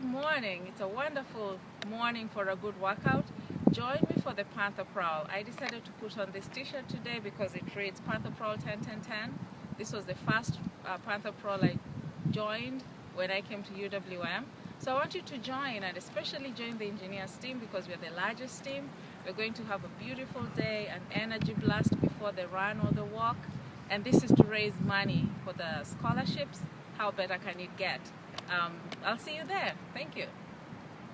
Good morning. It's a wonderful morning for a good workout. Join me for the Panther Prowl. I decided to put on this t-shirt today because it reads Panther Prowl 10 10 10. This was the first uh, Panther Prowl I joined when I came to UWM. So I want you to join and especially join the engineers team because we're the largest team. We're going to have a beautiful day, an energy blast before the run or the walk. And this is to raise money for the scholarships. How better can it get? Um, I'll see you there. Thank you.